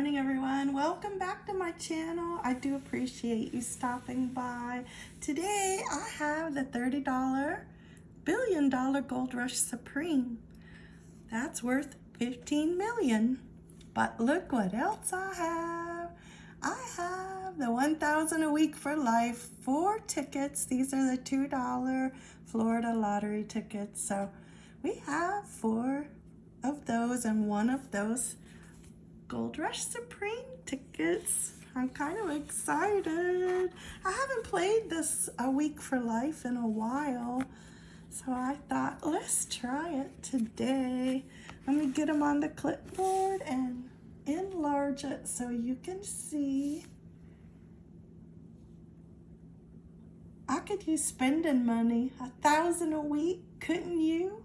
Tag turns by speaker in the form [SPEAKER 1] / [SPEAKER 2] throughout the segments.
[SPEAKER 1] morning everyone. Welcome back to my channel. I do appreciate you stopping by. Today I have the $30 billion gold rush supreme. That's worth 15 million. But look what else I have. I have the 1000 a week for life four tickets. These are the two dollar Florida lottery tickets. So we have four of those and one of those Gold Rush Supreme tickets. I'm kind of excited. I haven't played this A Week for Life in a while. So I thought, let's try it today. Let me get them on the clipboard and enlarge it so you can see. I could use spending money, a thousand a week, couldn't you?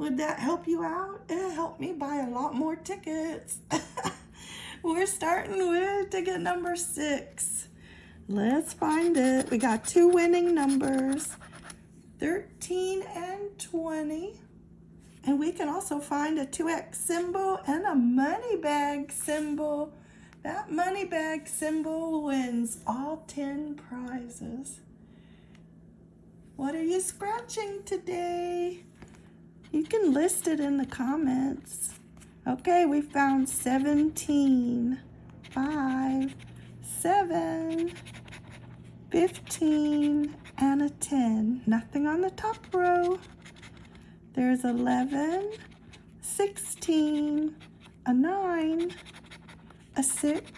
[SPEAKER 1] Would that help you out? It helped me buy a lot more tickets. We're starting with ticket number six. Let's find it. We got two winning numbers, 13 and 20. And we can also find a 2X symbol and a money bag symbol. That money bag symbol wins all 10 prizes. What are you scratching today? You can list it in the comments. Okay, we found 17, 5, 7, 15, and a 10. Nothing on the top row. There's 11, 16, a 9, a 6,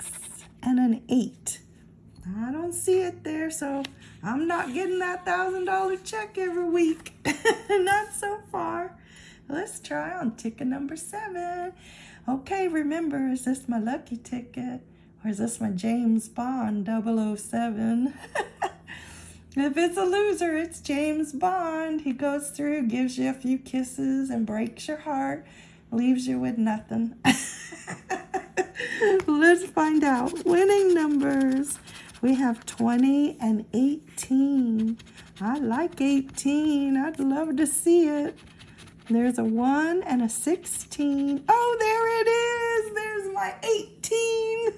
[SPEAKER 1] and an 8. I don't see it there, so I'm not getting that $1,000 check every week. not so far. Let's try on ticket number seven. Okay, remember, is this my lucky ticket? Or is this my James Bond 007? if it's a loser, it's James Bond. He goes through, gives you a few kisses, and breaks your heart, leaves you with nothing. Let's find out. Winning numbers. We have 20 and 18. I like 18. I'd love to see it. There's a 1 and a 16. Oh, there it is. There's my 18.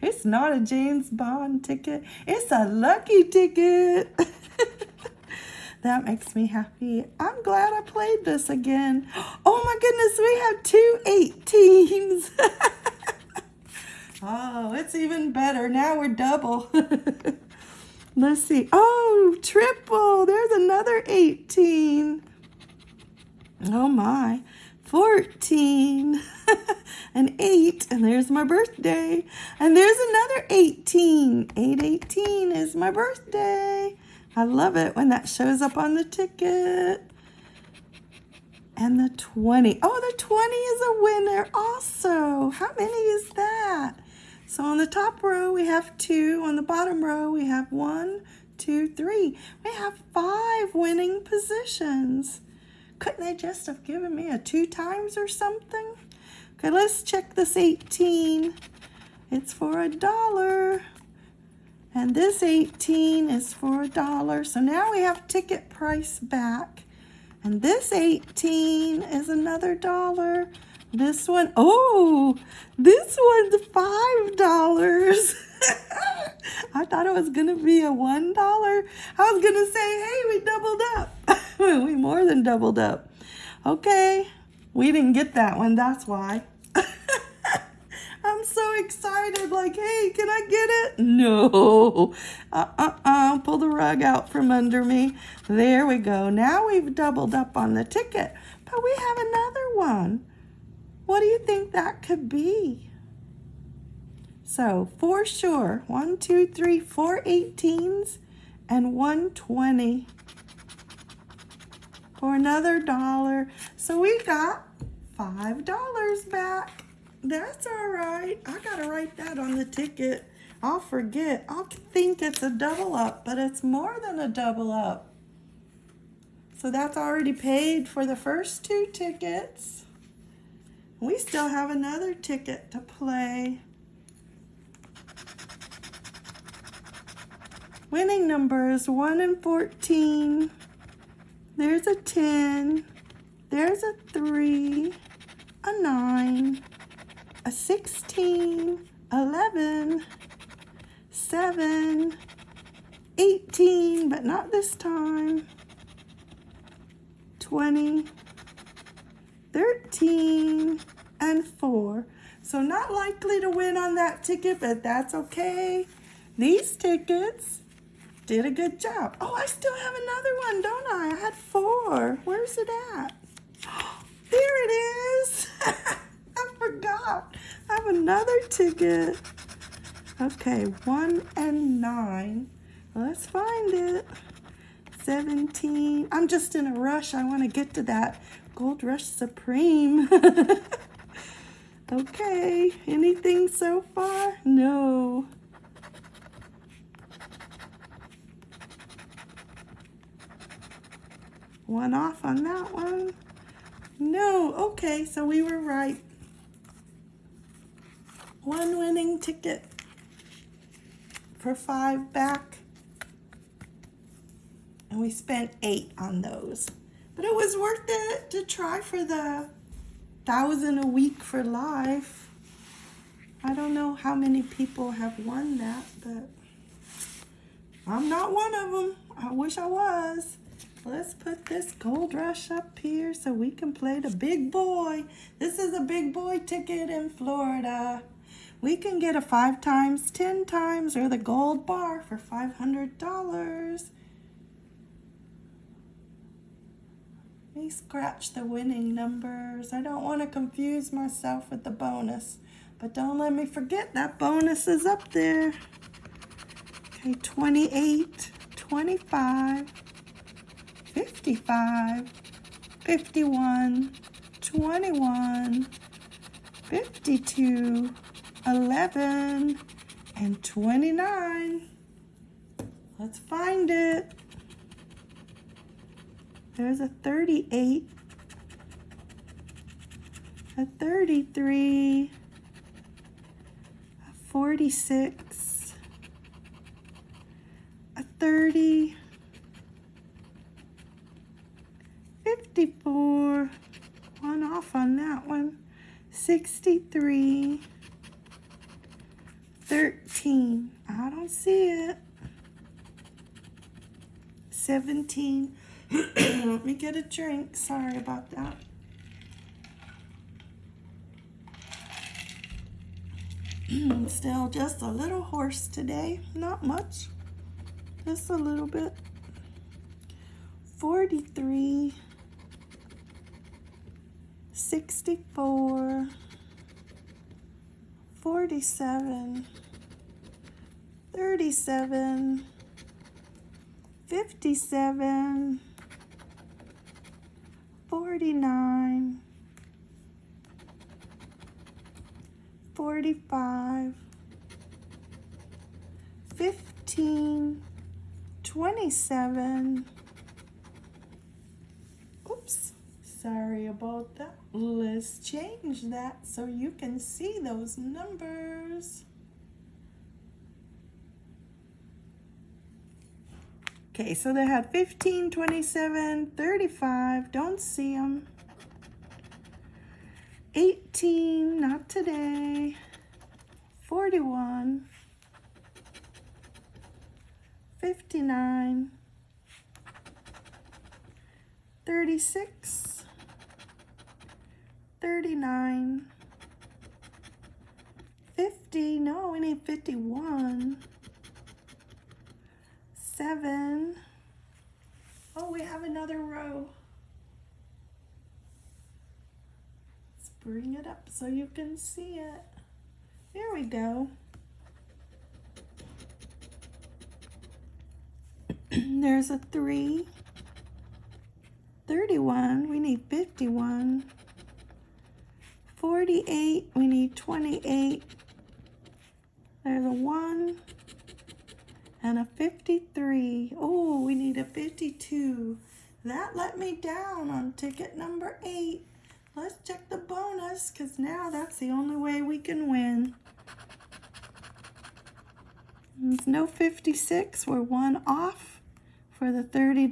[SPEAKER 1] it's not a James Bond ticket. It's a lucky ticket. that makes me happy. I'm glad I played this again. Oh my goodness, we have two 18s. oh, it's even better. Now we're double. Let's see. Oh, triple. There's another 18. Oh my, 14 and 8, and there's my birthday. And there's another 18. 818 is my birthday. I love it when that shows up on the ticket. And the 20. Oh, the 20 is a winner also. How many is that? So on the top row, we have two. On the bottom row, we have one, two, three. We have five winning positions. Couldn't they just have given me a two times or something? Okay, let's check this 18. It's for a dollar. And this 18 is for a dollar. So now we have ticket price back. And this 18 is another dollar. This one, oh, this one's $5. I thought it was going to be a $1. I was going to say, hey, we doubled up. we more than doubled up. Okay, we didn't get that one, that's why. I'm so excited, like, hey, can I get it? No, uh-uh-uh, pull the rug out from under me. There we go. Now we've doubled up on the ticket, but we have another one. What do you think that could be? So for sure, one, two, three, four 18s and one 20 for another dollar. So we got $5 back. That's all right. I got to write that on the ticket. I'll forget. I'll think it's a double up, but it's more than a double up. So that's already paid for the first two tickets. We still have another ticket to play. Winning numbers 1 and 14. There's a 10. There's a 3. A 9. a 16, 11, 7, 18, but not this time, 20, 13, and 4. So not likely to win on that ticket, but that's okay. These tickets did a good job. Oh, I still have another one, don't I? I had four. Where's it at? There it is. I forgot. I have another ticket. Okay, one and nine. Let's find it. 17. I'm just in a rush. I want to get to that Gold Rush Supreme. okay, anything so far? No. One off on that one. No, okay, so we were right. One winning ticket for five back. And we spent eight on those. But it was worth it to try for the thousand a week for life. I don't know how many people have won that, but I'm not one of them. I wish I was. Let's put this gold rush up here so we can play the big boy. This is a big boy ticket in Florida. We can get a five times, 10 times, or the gold bar for $500. Let me scratch the winning numbers. I don't want to confuse myself with the bonus. But don't let me forget that bonus is up there. Okay, 28, 25, 55, 51, 21, 52, 11, and 29. Let's find it. There's a 38, a 33, a 46, a 30, 54, one off on that one, 63, 13, I don't see it, 17, let me get a drink, sorry about that. Still just a little hoarse today, not much, just a little bit. 43, 64, 47, 37, 57, 49, 45, 15, 27, sorry about that. Let's change that so you can see those numbers. Okay, so they had 15, 27, 35, don't see them. 18, not today. 41, 59, 36, 39, 50, no, we need 51 seven. Oh, we have another row. Let's bring it up so you can see it. There we go. There's a three. 31, we need 51. 48, we need 28. There's a one and a 53. Oh, we need a 52. That let me down on ticket number eight. Let's check the bonus because now that's the only way we can win. There's no 56. We're one off for the $30.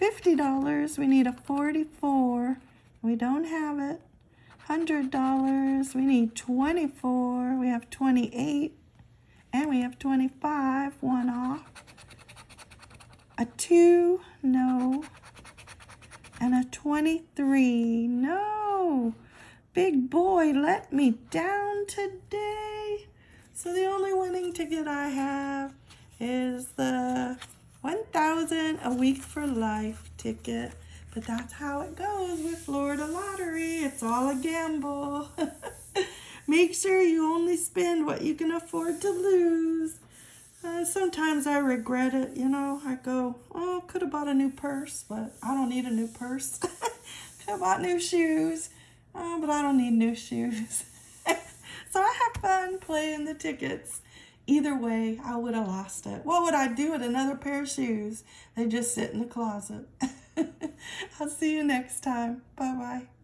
[SPEAKER 1] $50. We need a 44. We don't have it. $100. We need 24. We have 28. And we have 25. One off. A 2. No. And a 23. No. Big boy let me down today. So the only winning ticket I have is the 1000 a week for life ticket. But that's how it goes with Florida Lottery. It's all a gamble. Make sure you only spend what you can afford to lose. Uh, sometimes I regret it, you know. I go, oh, could have bought a new purse, but I don't need a new purse. could have bought new shoes, oh, but I don't need new shoes. so I have fun playing the tickets. Either way, I would have lost it. What would I do with another pair of shoes? They just sit in the closet. I'll see you next time. Bye-bye.